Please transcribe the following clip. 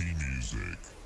Music.